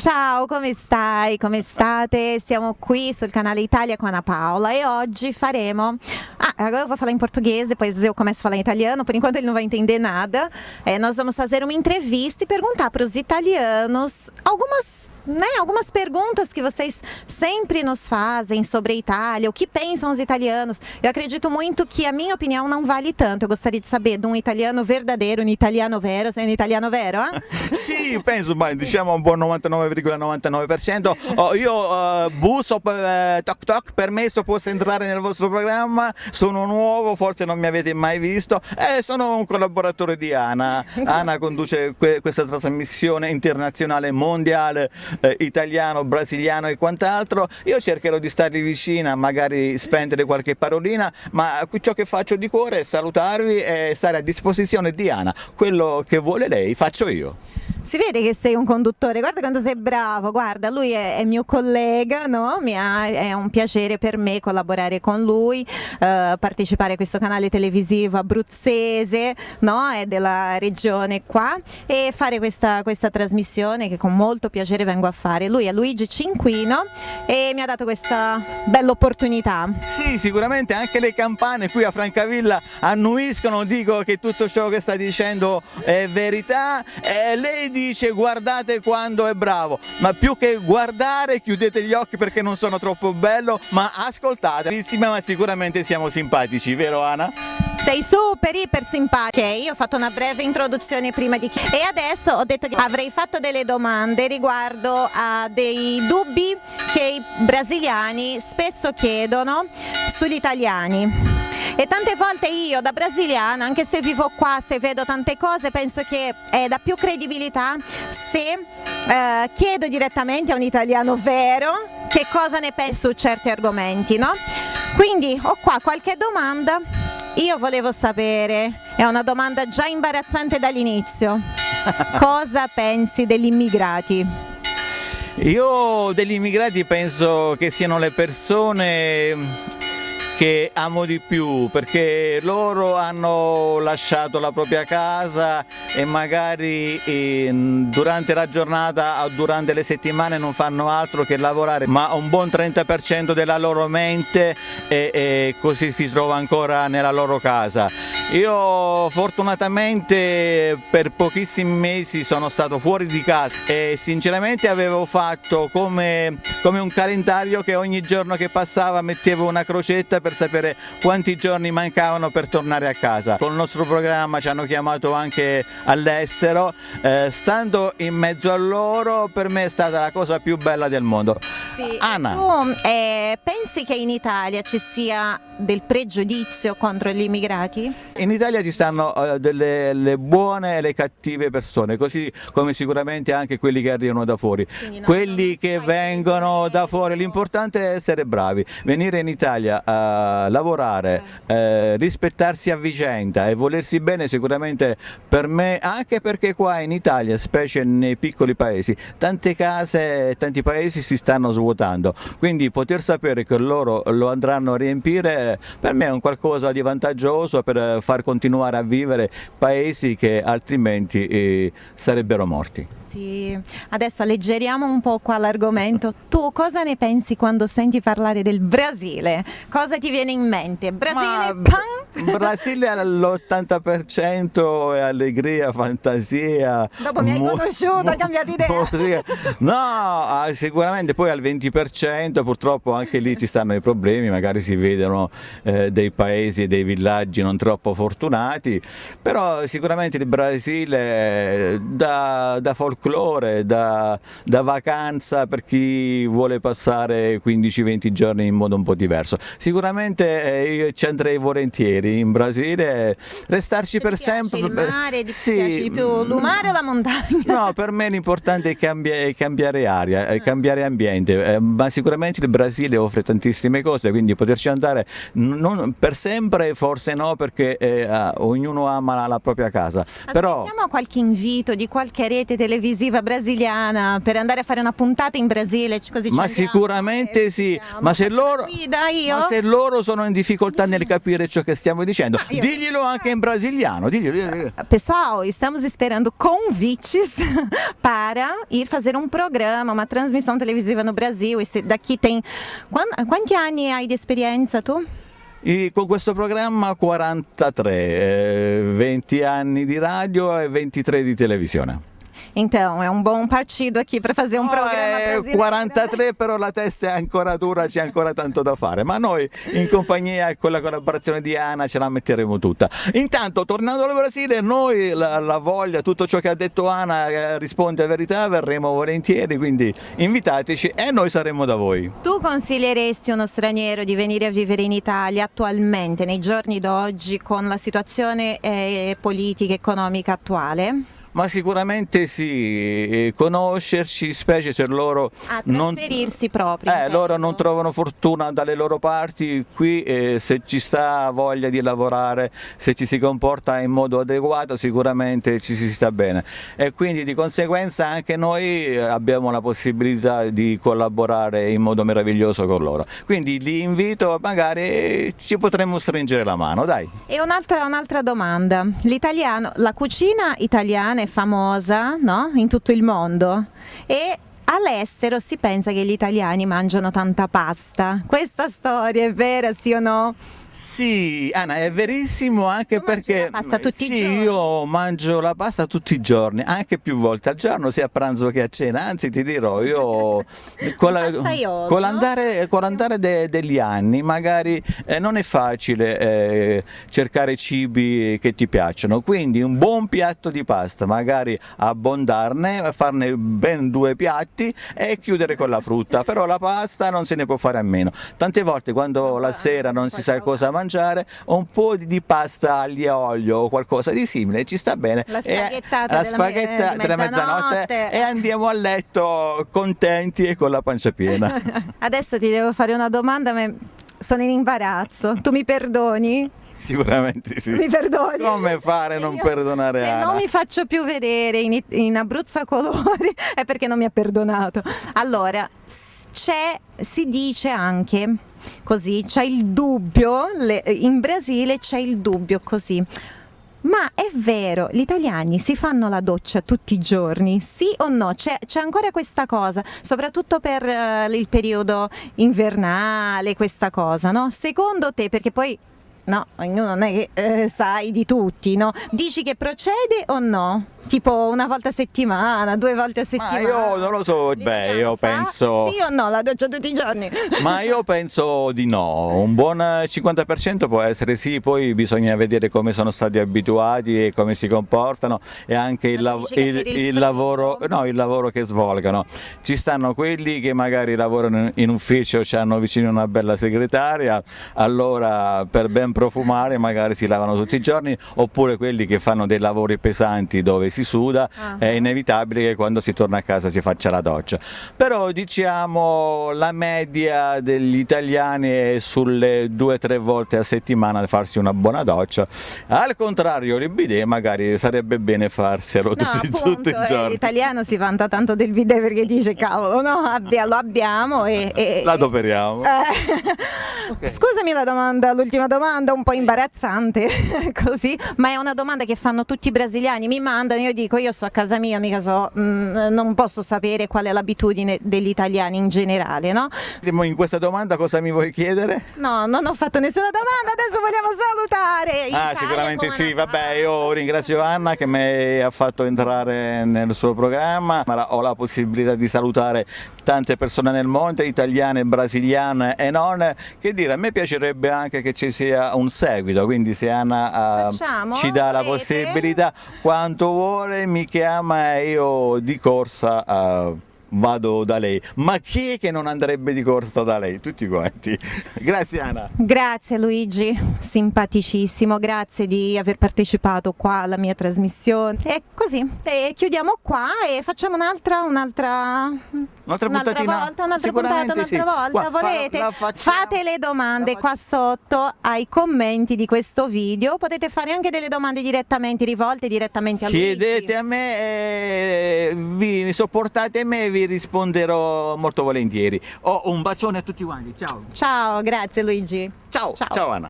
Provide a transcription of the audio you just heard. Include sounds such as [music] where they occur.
Ciao, come stai? Come state? Siamo qui sul canale Italia com Ana Paula e oggi faremo... Ah, agora eu vou falar em português, depois eu começo a falar em italiano, por enquanto ele não vai entender nada. É, nós vamos fazer uma entrevista e perguntar para os italianos algumas né, algumas perguntas que vocês sempre nos fazem sobre a Itália, o que pensam os italianos. Eu acredito muito que a minha opinião não vale tanto. Eu gostaria de saber de um italiano verdadeiro, um italiano vero, sei um italiano vero? Eh? [laughs] sì, penso, ma diciamo un buon 99,99%. Oh, io uh, busso, uh, toc toc, permesso, posso entrare nel vostro programma, sono nuovo, forse non mi avete mai visto e sono un collaboratore di Ana. Ana conduce que questa trasmissione internazionale mondiale eh, italiano, brasiliano e quant'altro, io cercherò di starvi vicina, magari spendere qualche parolina, ma ciò che faccio di cuore è salutarvi e stare a disposizione di Ana, quello che vuole lei faccio io. Si vede che sei un conduttore, guarda quanto sei bravo, guarda lui è, è mio collega, no? ha, è un piacere per me collaborare con lui, eh, partecipare a questo canale televisivo abruzzese, no? è della regione qua e fare questa, questa trasmissione che con molto piacere vengo a fare. Lui è Luigi Cinquino e mi ha dato questa bella opportunità. Sì, sicuramente anche le campane qui a Francavilla annuiscono, dico che tutto ciò che sta dicendo è verità. E lei dice guardate quando è bravo, ma più che guardare chiudete gli occhi perché non sono troppo bello, ma ascoltate, ma sicuramente siamo simpatici, vero Ana? Sei super iper simpatica. Ok, ho fatto una breve introduzione prima di e adesso ho detto che avrei fatto delle domande riguardo a dei dubbi che i brasiliani spesso chiedono sugli italiani. E tante volte io da brasiliana, anche se vivo qua, se vedo tante cose, penso che è da più credibilità se eh, chiedo direttamente a un italiano vero che cosa ne pensa su certi argomenti, no? Quindi ho qua qualche domanda, io volevo sapere, è una domanda già imbarazzante dall'inizio, [laughs] cosa pensi degli immigrati? Io degli immigrati penso che siano le persone che amo di più perché loro hanno lasciato la propria casa e magari eh, durante la giornata o durante le settimane non fanno altro che lavorare ma un buon 30% della loro mente e, e così si trova ancora nella loro casa. Io fortunatamente per pochissimi mesi sono stato fuori di casa e sinceramente avevo fatto come, come un calendario che ogni giorno che passava mettevo una crocetta per sapere quanti giorni mancavano per tornare a casa. Con il nostro programma ci hanno chiamato anche all'estero, eh, stando in mezzo a loro per me è stata la cosa più bella del mondo. Sì. Anna. Tu eh, pensi che in Italia ci sia del pregiudizio contro gli immigrati? In Italia ci stanno uh, delle buone e le cattive persone, così come sicuramente anche quelli che arrivano da fuori. Quelli che vengono da fuori, l'importante è essere bravi, venire in Italia a lavorare, eh, rispettarsi a vicenda e volersi bene sicuramente per me, anche perché qua in Italia, specie nei piccoli paesi, tante case, tanti paesi si stanno svuotando, quindi poter sapere che loro lo andranno a riempire per me è un qualcosa di vantaggioso per far continuare a vivere paesi che altrimenti eh, sarebbero morti. Sì, adesso alleggeriamo un po' qua l'argomento. [laughs] Tu cosa ne pensi quando senti parlare del Brasile? Cosa ti viene in mente? Brasile, Ma... Brasile all'80% è allegria, fantasia. Dopo mi hai conosciuto, hai cambiato idea. No, ah, sicuramente poi al 20% purtroppo anche lì ci stanno i problemi, magari si vedono eh, dei paesi e dei villaggi non troppo fortunati, però sicuramente il Brasile da, da folklore, da, da vacanza per chi vuole passare 15-20 giorni in modo un po' diverso. Sicuramente eh, io ci andrei volentieri in Brasile, restarci per sempre. il mare, ti sì. piace di più il mare o la montagna? No, per me l'importante è, cambi è, cambiare aria, è cambiare ambiente, eh, ma sicuramente il Brasile offre tantissime cose, quindi poterci andare non, per sempre forse no, perché eh, ognuno ama la, la propria casa. Aspettiamo Però... qualche invito di qualche rete televisiva brasiliana per andare a fare una puntata in Brasile, così Ma sicuramente sì, ma se, loro, ma se loro sono in difficoltà nel capire ciò che stiamo stiamo dicendo. io- Diglielo anche in brasiliano. Diglielo, diglielo. Pessoal, estamos esperando convites [laughs] para ir fazer um programa, uma transmissão televisiva no Brasil. Esse daqui tem. Quan- Quanti anni hai di esperienza tu? E con questo programma 43, eh, 20 anni di radio e 23 di televisione. Então, é um bom partido aqui para fazer um programa è brasileiro. 43 però la testa è ancora dura, c'è ancora tanto da fare, ma noi in compagnia e con la collaborazione di Ana ce la metteremo tutta. Intanto tornando al Brasile noi la, la voglia, tutto ciò che ha detto Ana eh, risponde a verità, verremo volentieri, quindi invitateci e noi saremo da voi. Tu consiglieresti uno straniero di venire a vivere in Italia attualmente, nei giorni d'oggi, con la situazione eh, politica e economica attuale? Ma sicuramente sì, conoscerci, specie se loro non, proprio. eh, loro intendo. non trovano fortuna dalle loro parti, qui eh, se ci sta voglia di lavorare, se ci si comporta in modo adeguato sicuramente ci si sta bene e quindi di conseguenza anche noi eh, abbiamo la possibilità di collaborare in modo meraviglioso con loro. Quindi li invito, magari ci potremmo stringere la mano, dai. E un'altra, un'altra domanda, l'italiano, la cucina italiana è famosa no? in tutto il mondo e all'estero si pensa che gli italiani mangiano tanta pasta. Questa storia è vera, sì o no? Sì, Anna, è verissimo anche Tu perché sì, io mangio la pasta tutti i giorni, anche più volte al giorno, sia a pranzo che a cena. Anzi, ti dirò, io [laughs] con, no? l'andare, con l'andare de- degli anni, magari eh, non è facile eh, cercare cibi che ti piacciono. Quindi un buon piatto di pasta, magari abbondarne, farne ben due piatti e chiudere con la frutta. Però la pasta non se ne può fare a meno. Tante volte quando la sera non si sa cosa mangiare, un po' di di pasta aglio e olio o qualcosa di simile ci sta bene. La E- spaghettata la della spaghetta me- della mezzanotte mezzanotte. e andiamo a letto contenti e con la pancia piena. [laughs] Adesso ti devo fare una domanda, ma sono in imbarazzo. Tu mi perdoni? Sicuramente sì. Mi perdoni? Come fare a non Io- perdonare Se Ana? non mi faccio più vedere in, in Abruzzo a colori [laughs] è perché non mi ha perdonato. Allora, c'è, si dice anche così, c'è il dubbio, le- in Brasile c'è il dubbio così. Ma è vero, gli italiani si fanno la doccia tutti i giorni, sì o no? C'è, ancora questa cosa, soprattutto per eh, il periodo invernale, questa cosa, no? Secondo te, perché poi No, ognuno non è che eh, sai di tutti, no? Dici che procede o no? Tipo una volta a settimana, due volte a Ma settimana? io non lo so, beh, io penso... Sì o no, la doccia tutti i giorni? Ma io [laughs] penso di no, un buon 50% può essere sì, poi bisogna vedere come sono stati abituati e come si comportano e anche il, Ma lav- il- il il lavoro, no, il lavoro che svolgano. Ci stanno quelli che magari lavorano in ufficio, hanno vicino una bella segretaria, allora per ben profumare magari si lavano tutti i giorni, oppure quelli che fanno dei lavori pesanti dove si suda, Ah. è inevitabile che quando si torna a casa si faccia la doccia. Però diciamo la media degli italiani è sulle due o tre volte a settimana farsi una buona doccia. Al contrario, il bidet magari sarebbe bene farselo No, tutti, appunto, tutti i eh, giorni. l'italiano si vanta tanto del bidet perché dice cavolo, no, abbia- lo abbiamo e... e- La adoperiamo. Eh, Scusami la domanda, l'ultima domanda, un po' imbarazzante [laughs] così, ma è una domanda che fanno tutti i brasiliani, mi mandano, io dico io sto a casa mia, mica so, mm, non posso sapere qual è l'abitudine degli italiani in generale, no? In questa domanda cosa mi vuoi chiedere? No, non ho fatto nessuna domanda, adesso vogliamo salutare. Ah, Italia sicuramente sì, vabbè, io ringrazio Anna che mi ha fatto entrare nel suo programma, ma ho la possibilità di salutare tante persone nel mondo, italiane, brasiliane e non, che dire, a me piacerebbe anche che ci sia un seguito, quindi se Anna eh, Facciamo? ci dà la possibilità, quanto vuole mi chiama e io di corsa... Vado da lei, ma chi è che non andrebbe di corsa da lei? Tutti quanti. [laughs] Grazie Anna. Grazie Luigi, simpaticissimo, grazie di aver partecipato qua alla mia trasmissione. E così, e chiudiamo qua e facciamo un'altra, un'altra, Un'altra puntatina? volta, un'altra puntata, un'altra sì. volta. Qua, Volete? Fate le domande qua sotto ai commenti di questo video. Potete fare anche delle domande direttamente rivolte direttamente a Luigi. Chiedete a me, eh, vi sopportate me e vi risponderò molto volentieri. Oh, un bacione a tutti quanti, ciao. Ciao, grazie Luigi. Ciao, Ciao. ciao Anna.